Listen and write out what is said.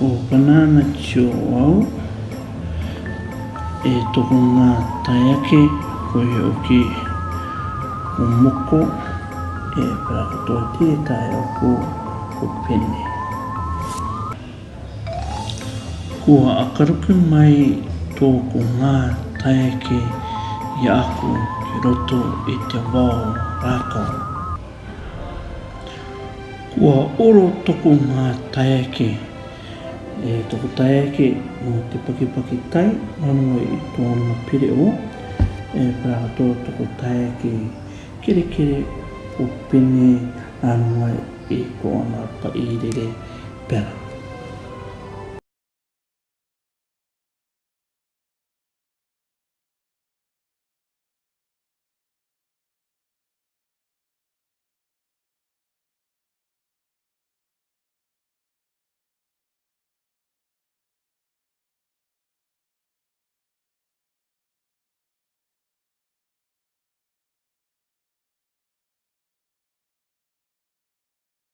o banana tio au e toko ngā taiake koe o ki o moko e prakotoa tētai o ko o pene. Kua akaruku mai tōko ngā taiake i aku ki roto i te wao rākau. Kua oro toko ngā taiake e tuku tai ake o te paki paki tai anu i e tō anuma pere o e pra ato tuku tai ake kere kere o pene anu i e tō anuma pa i rere pera